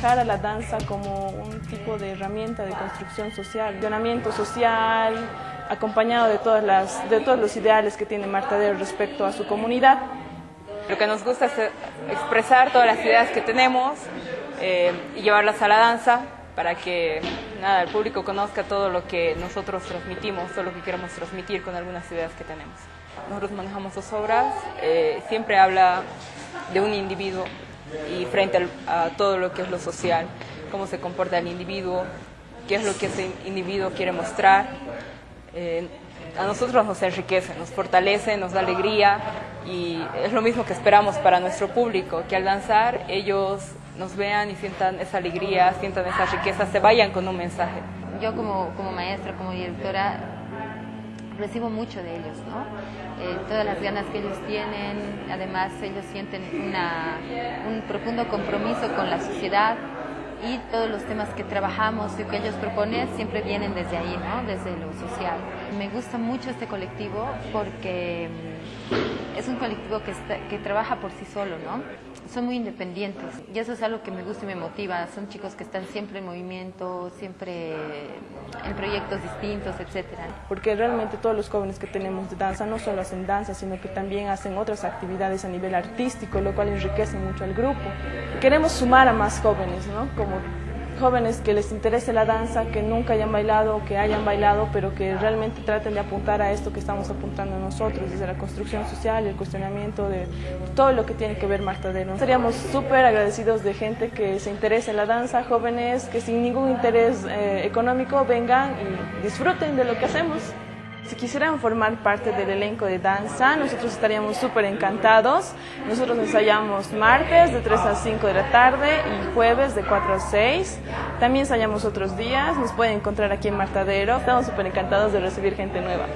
encara la danza como un tipo de herramienta de construcción social, de social, acompañado de, todas las, de todos los ideales que tiene Martadero respecto a su comunidad. Lo que nos gusta es expresar todas las ideas que tenemos eh, y llevarlas a la danza para que nada, el público conozca todo lo que nosotros transmitimos, todo lo que queremos transmitir con algunas ideas que tenemos. Nosotros manejamos dos obras, eh, siempre habla de un individuo y frente a todo lo que es lo social, cómo se comporta el individuo, qué es lo que ese individuo quiere mostrar. Eh, a nosotros nos enriquece, nos fortalece, nos da alegría y es lo mismo que esperamos para nuestro público, que al danzar ellos nos vean y sientan esa alegría, sientan esa riqueza, se vayan con un mensaje. Yo como, como maestra, como directora, recibo mucho de ellos, ¿no? Eh, todas las ganas que ellos tienen, además ellos sienten una, un profundo compromiso con la sociedad y todos los temas que trabajamos y que ellos proponen siempre vienen desde ahí, ¿no? desde lo social. Me gusta mucho este colectivo porque es un colectivo que, que trabaja por sí solo, ¿no? son muy independientes y eso es algo que me gusta y me motiva. Son chicos que están siempre en movimiento, siempre en proyectos distintos, etcétera. Porque realmente todos los jóvenes que tenemos de danza no solo hacen danza, sino que también hacen otras actividades a nivel artístico, lo cual enriquece mucho al grupo. Queremos sumar a más jóvenes, ¿no? Como jóvenes que les interese la danza, que nunca hayan bailado que hayan bailado, pero que realmente traten de apuntar a esto que estamos apuntando nosotros, desde la construcción social el cuestionamiento de todo lo que tiene que ver Martadero. Estaríamos súper agradecidos de gente que se interese en la danza, jóvenes que sin ningún interés eh, económico vengan y disfruten de lo que hacemos. Si quisieran formar parte del elenco de danza, nosotros estaríamos súper encantados. Nosotros ensayamos martes de 3 a 5 de la tarde y jueves de 4 a 6. También ensayamos otros días, nos pueden encontrar aquí en Martadero. Estamos súper encantados de recibir gente nueva.